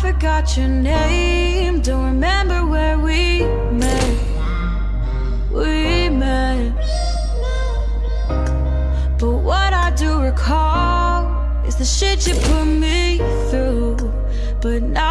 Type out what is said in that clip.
forgot your name. Don't remember where we met. We met. But what I do recall is the shit you put me through, but now.